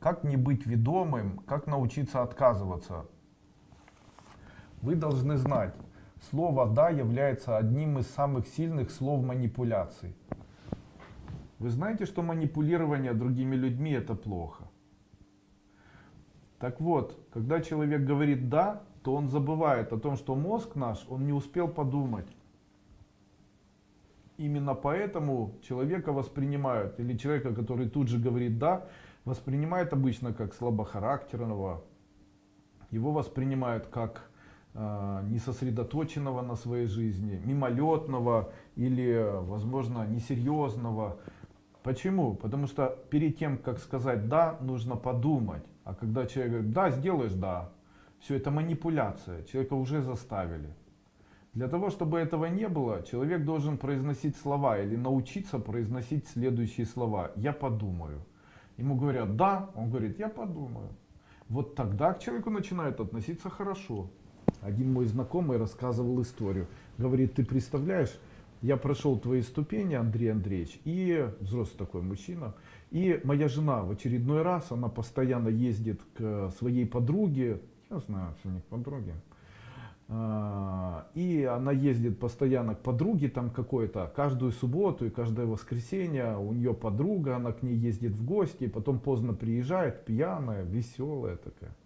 Как не быть ведомым, как научиться отказываться? Вы должны знать, слово «да» является одним из самых сильных слов манипуляций. Вы знаете, что манипулирование другими людьми это плохо. Так вот, когда человек говорит «да», то он забывает о том, что мозг наш, он не успел подумать. Именно поэтому человека воспринимают, или человека, который тут же говорит «да», воспринимают обычно как слабохарактерного. Его воспринимают как э, несосредоточенного на своей жизни, мимолетного или, возможно, несерьезного. Почему? Потому что перед тем, как сказать «да», нужно подумать. А когда человек говорит «да, сделаешь «да», все это манипуляция, человека уже заставили. Для того, чтобы этого не было, человек должен произносить слова или научиться произносить следующие слова. «Я подумаю». Ему говорят «да», он говорит «я подумаю». Вот тогда к человеку начинают относиться хорошо. Один мой знакомый рассказывал историю. Говорит, ты представляешь, я прошел твои ступени, Андрей Андреевич, и взрослый такой мужчина, и моя жена в очередной раз, она постоянно ездит к своей подруге, я знаю, что у них подруги, а, и она ездит постоянно к подруге там какой-то, каждую субботу и каждое воскресенье у нее подруга, она к ней ездит в гости, потом поздно приезжает, пьяная, веселая такая.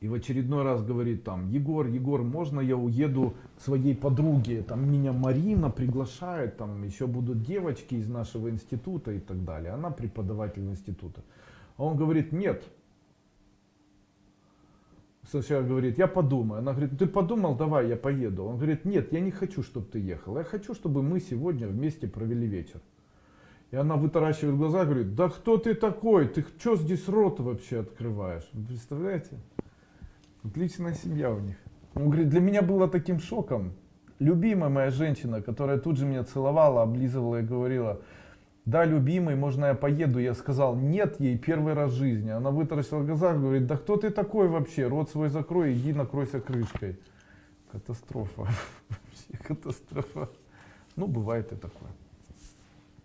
И в очередной раз говорит там, Егор, Егор, можно я уеду своей подруге? Там меня Марина приглашает, там еще будут девочки из нашего института и так далее. Она преподаватель института. А он говорит, нет. Сначала говорит, я подумаю. Она говорит, ты подумал, давай я поеду. Он говорит, нет, я не хочу, чтобы ты ехал. Я хочу, чтобы мы сегодня вместе провели вечер. И она вытаращивает глаза говорит, да кто ты такой? Ты что здесь рот вообще открываешь? Вы представляете? Отличная семья у них. Он говорит, для меня было таким шоком. Любимая моя женщина, которая тут же меня целовала, облизывала и говорила, да, любимый, можно я поеду? Я сказал, нет ей первый раз в жизни. Она вытаращила глаза говорит, да кто ты такой вообще? Рот свой закрой, иди накройся крышкой. Катастрофа. Вообще катастрофа. Ну, бывает и такое.